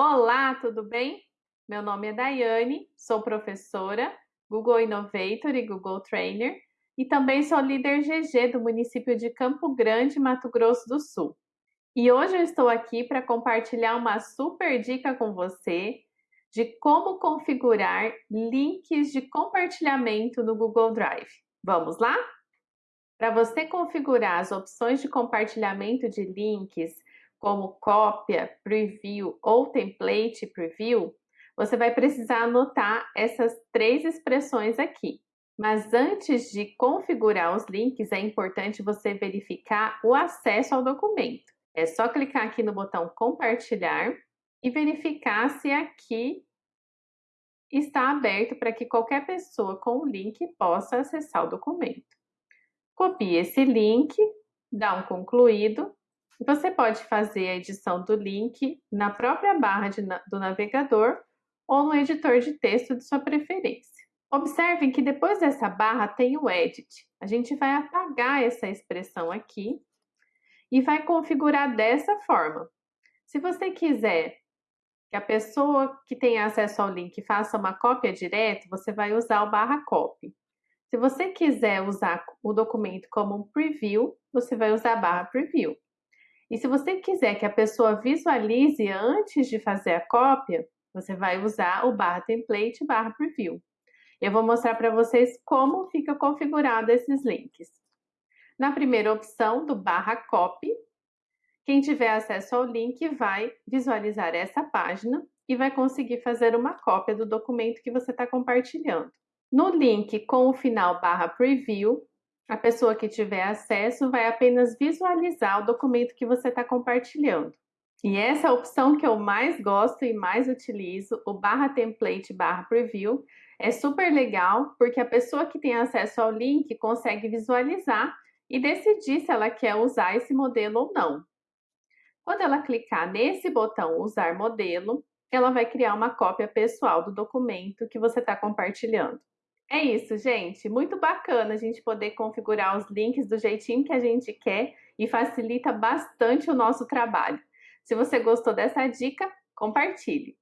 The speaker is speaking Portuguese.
Olá, tudo bem? Meu nome é Daiane, sou professora, Google Innovator e Google Trainer e também sou líder GG do município de Campo Grande, Mato Grosso do Sul. E hoje eu estou aqui para compartilhar uma super dica com você de como configurar links de compartilhamento no Google Drive. Vamos lá? Para você configurar as opções de compartilhamento de links, como cópia, preview ou template preview, você vai precisar anotar essas três expressões aqui. Mas antes de configurar os links, é importante você verificar o acesso ao documento. É só clicar aqui no botão compartilhar e verificar se aqui está aberto para que qualquer pessoa com o link possa acessar o documento. Copie esse link, dá um concluído. Você pode fazer a edição do link na própria barra de, do navegador ou no editor de texto de sua preferência. Observem que depois dessa barra tem o Edit. A gente vai apagar essa expressão aqui e vai configurar dessa forma. Se você quiser que a pessoa que tem acesso ao link faça uma cópia direto, você vai usar o barra copy. Se você quiser usar o documento como um preview, você vai usar a barra preview. E se você quiser que a pessoa visualize antes de fazer a cópia, você vai usar o barra template barra preview. Eu vou mostrar para vocês como fica configurado esses links. Na primeira opção do barra copy, quem tiver acesso ao link vai visualizar essa página e vai conseguir fazer uma cópia do documento que você está compartilhando. No link com o final barra preview, a pessoa que tiver acesso vai apenas visualizar o documento que você está compartilhando. E essa é opção que eu mais gosto e mais utilizo, o barra template barra preview. É super legal porque a pessoa que tem acesso ao link consegue visualizar e decidir se ela quer usar esse modelo ou não. Quando ela clicar nesse botão Usar modelo, ela vai criar uma cópia pessoal do documento que você está compartilhando. É isso, gente. Muito bacana a gente poder configurar os links do jeitinho que a gente quer e facilita bastante o nosso trabalho. Se você gostou dessa dica, compartilhe.